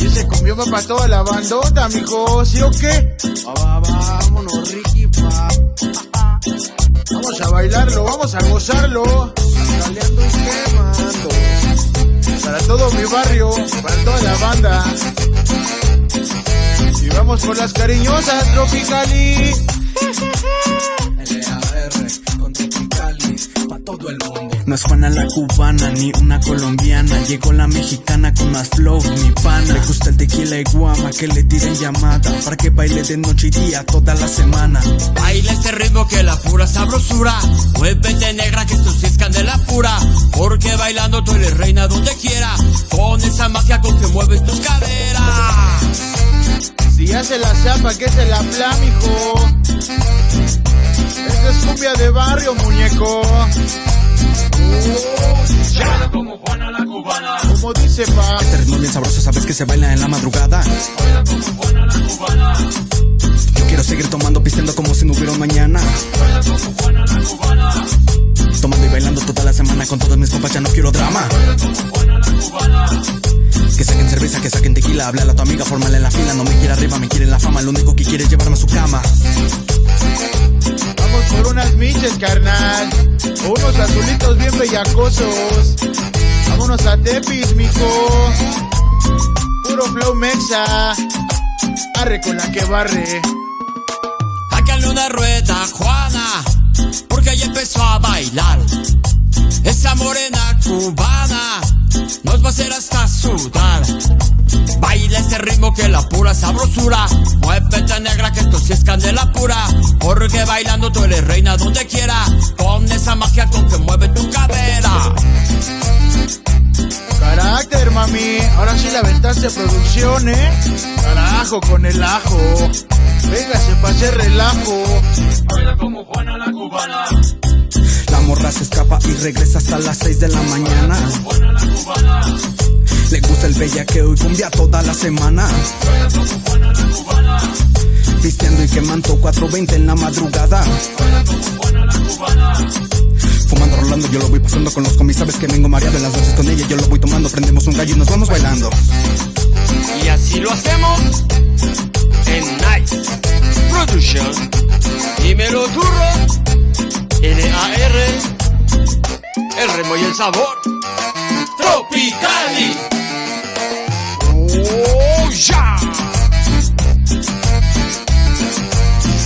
Y ese cumbión va para toda la bandota, mijo, ¿sí o qué? Va, va, vámonos, Ricky, pa. Vamos a bailarlo, vamos a gozarlo. Caleando y quemando. Para todo mi barrio, para toda la banda. Y vamos con las cariñosas, Tropicali. No es Juana la cubana, ni una colombiana. Llegó la mexicana con más flow, mi pana. Le gusta el tequila y guama, que le tiren llamada. Para que baile de noche y día toda la semana. Baila este ritmo que la pura sabrosura. Muévete negra que esto sí es candela pura. Porque bailando tú eres reina donde quiera. Con esa magia con que mueves tus caderas. Si hace la zapa, que se la pla, mijo. Cumbia de barrio, muñeco. Baila como Juana la cubana. Como dice pa. Este ritmo bien sabroso, sabes que se baila en la madrugada. Baila como Juana la cubana. Yo quiero seguir tomando, pisteando como si no hubiera mañana. Baila como Juana la cubana. Tomando y bailando toda la semana con todos mis compas, ya no quiero drama. Baila como Juana la cubana. Que saquen cerveza, que saquen tequila, háblale a tu amiga, fórmala en la fila. No me quiere arriba, me quiere en la fama. Lo único que quiere es llevarme a su cama. Miches, carnal. Unos azulitos bien bellacosos. Vámonos a Tepis, mijo. Puro flow mexa. Arre con la que barre. Sácale una rueda, Juana, porque ella empezó a bailar. Esa morena cubana nos va a hacer hasta sudar. Este ritmo que la pura sabrosura. Muévete negra que esto sí es candela pura. Porque bailando tú eres reina donde quiera. Con esa magia con que mueve tu cadera. Carácter, mami. Ahora sí la aventaste producción, ¿eh? Carajo con el ajo. Véngase pa' hacer relajo. Baila como Juana la cubana. La morra se escapa y regresa hasta las 6 de la mañana. Juana la cubana. Gusta el bellaqueo y cumbia toda la semana. Vistiendo y quemando 420 en la madrugada. Fumando, rolando, yo lo voy pasando con los comis. Sabes que vengo mareado en las noches con ella. Yo lo voy tomando, prendemos un gallo y nos vamos bailando. Y así lo hacemos en Nice Production. Dímelo turro. N-A-R. El remo y el sabor. Tropical ya.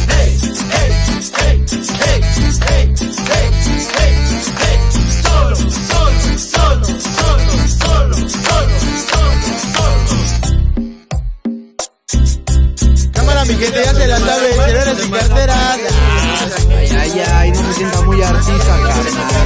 Hey, hey, hey, hey, hey, hey, hey, hey. Solo, solo, solo, solo, solo, solo, solo, Cámara, mi gente, ya se la. Ay, ay, ay, no me sienta muy artista, carnal.